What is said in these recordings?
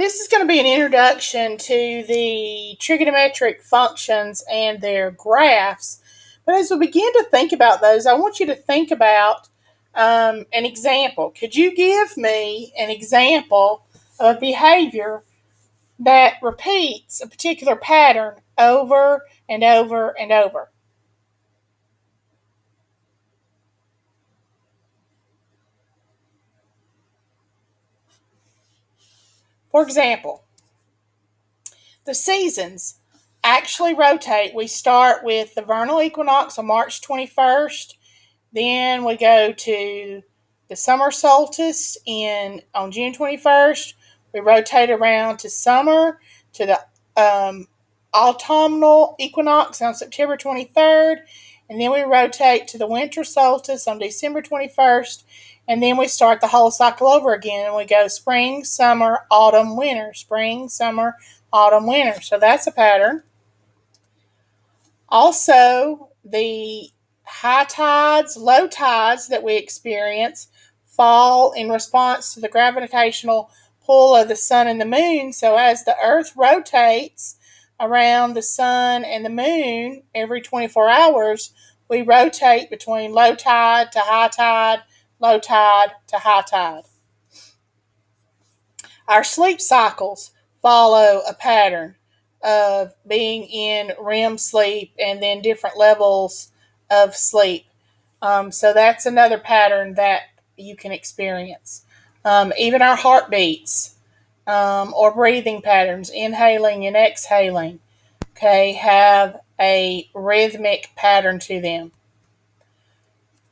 This is going to be an introduction to the trigonometric functions and their graphs. But as we begin to think about those, I want you to think about um, an example. Could you give me an example of a behavior that repeats a particular pattern over and over and over? For example, the seasons actually rotate. We start with the vernal equinox on March 21st, then we go to the summer solstice in on June 21st. We rotate around to summer to the um, autumnal equinox on September 23rd, and then we rotate to the winter solstice on December 21st, and then we start the whole cycle over again and we go spring, summer, autumn, winter, spring, summer, autumn, winter. So that's a pattern. Also, the high tides, low tides that we experience fall in response to the gravitational pull of the sun and the moon. So as the earth rotates around the sun and the moon every 24 hours, we rotate between low tide to high tide low tide to high tide. Our sleep cycles follow a pattern of being in REM sleep and then different levels of sleep. Um, so that's another pattern that you can experience. Um, even our heartbeats um, or breathing patterns, inhaling and exhaling, okay, have a rhythmic pattern to them.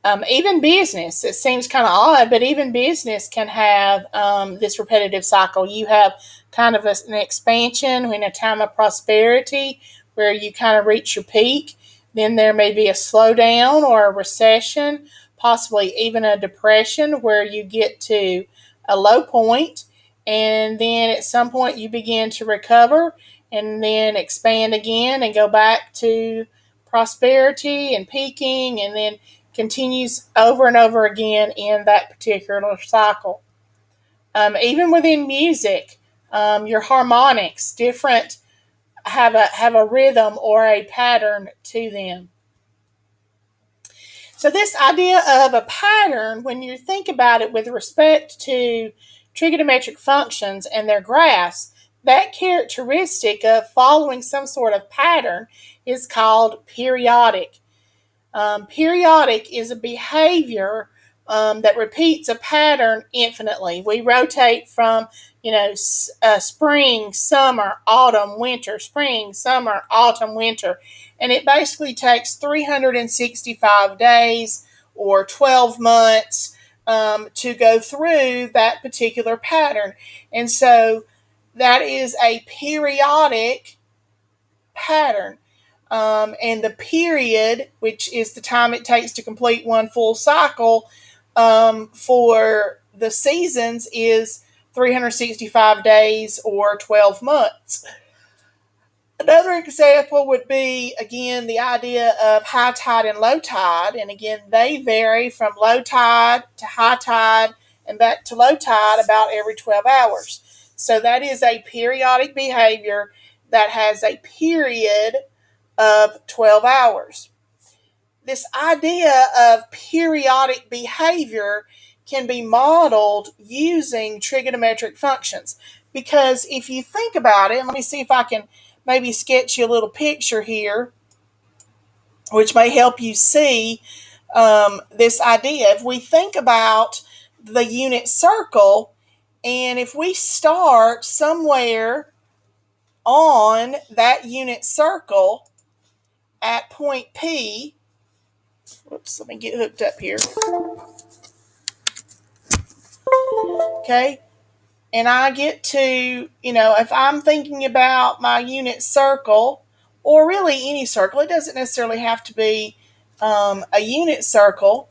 Um, even business, it seems kind of odd, but even business can have um, this repetitive cycle. You have kind of a, an expansion in a time of prosperity where you kind of reach your peak. Then there may be a slowdown or a recession, possibly even a depression where you get to a low point, and then at some point you begin to recover and then expand again and go back to prosperity and peaking, and then continues over and over again in that particular cycle. Um, even within music, um, your harmonics, different have a have a rhythm or a pattern to them. So this idea of a pattern, when you think about it with respect to trigonometric functions and their graphs, that characteristic of following some sort of pattern is called periodic. Um, periodic is a behavior um, that repeats a pattern infinitely. We rotate from, you know, uh, spring, summer, autumn, winter, spring, summer, autumn, winter. And it basically takes 365 days or 12 months um, to go through that particular pattern. And so that is a periodic pattern. Um, and the period, which is the time it takes to complete one full cycle um, for the seasons, is 365 days or 12 months. Another example would be, again, the idea of high tide and low tide. And again, they vary from low tide to high tide and back to low tide about every 12 hours. So that is a periodic behavior that has a period of 12 hours. This idea of periodic behavior can be modeled using trigonometric functions. Because if you think about it, let me see if I can maybe sketch you a little picture here, which may help you see um, this idea. If we think about the unit circle, and if we start somewhere on that unit circle, at point P. Whoops, let me get hooked up here. Okay. And I get to, you know, if I'm thinking about my unit circle, or really any circle, it doesn't necessarily have to be um, a unit circle.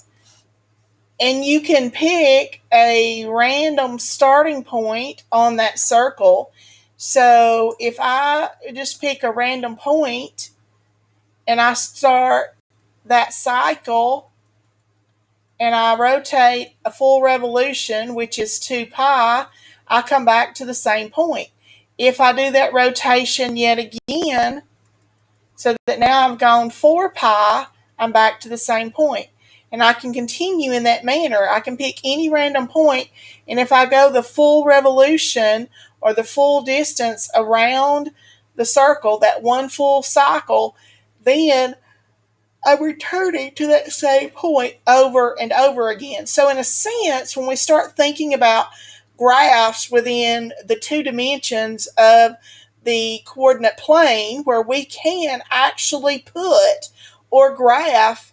And you can pick a random starting point on that circle. So if I just pick a random point and I start that cycle and I rotate a full revolution, which is 2 pi, I come back to the same point. If I do that rotation yet again, so that now I've gone 4 pi, I'm back to the same point. And I can continue in that manner. I can pick any random point, and if I go the full revolution or the full distance around the circle, that one full cycle, then I'm returning to that same point over and over again. So, in a sense, when we start thinking about graphs within the two dimensions of the coordinate plane, where we can actually put or graph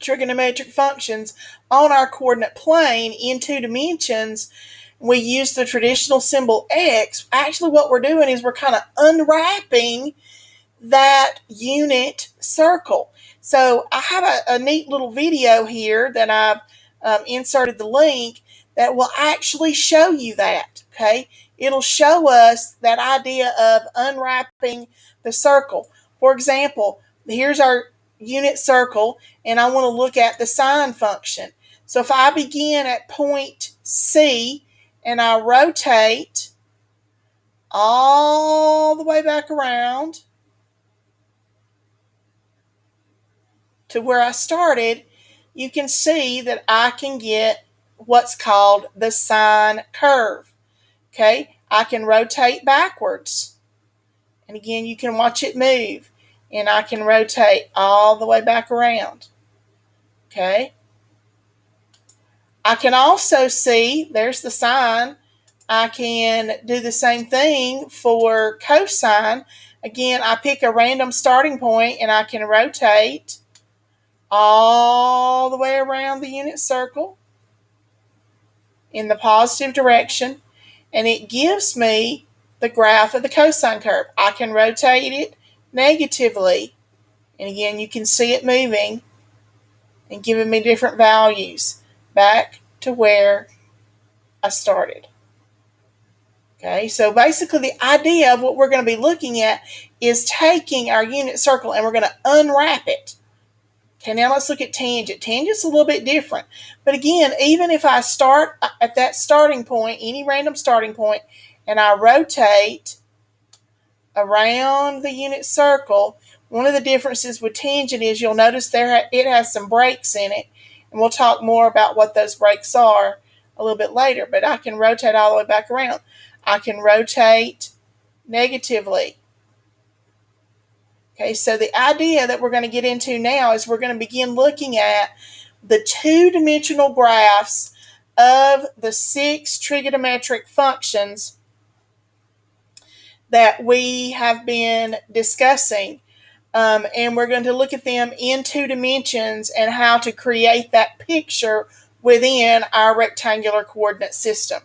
trigonometric functions on our coordinate plane in two dimensions, we use the traditional symbol x. Actually, what we're doing is we're kind of unwrapping that unit circle. So I have a, a neat little video here that I've um, inserted the link that will actually show you that. Okay, it'll show us that idea of unwrapping the circle. For example, here's our unit circle, and I want to look at the sine function. So if I begin at point C and I rotate all the way back around to where I started, you can see that I can get what's called the sine curve. Okay, I can rotate backwards. And again, you can watch it move. And I can rotate all the way back around. Okay. I can also see, there's the sine. I can do the same thing for cosine. Again, I pick a random starting point and I can rotate all the way around the unit circle in the positive direction and it gives me the graph of the cosine curve. I can rotate it negatively and again you can see it moving and giving me different values back to where I started. Okay, so basically the idea of what we're going to be looking at is taking our unit circle and we're going to unwrap it. Okay, now let's look at tangent. Tangent's a little bit different. But again, even if I start uh, at that starting point, any random starting point, and I rotate around the unit circle, one of the differences with tangent is you'll notice there it has some breaks in it. And we'll talk more about what those breaks are a little bit later. But I can rotate all the way back around. I can rotate negatively Okay, so the idea that we're going to get into now is we're going to begin looking at the two-dimensional graphs of the six trigonometric functions that we have been discussing. Um, and we're going to look at them in two dimensions and how to create that picture within our rectangular coordinate system.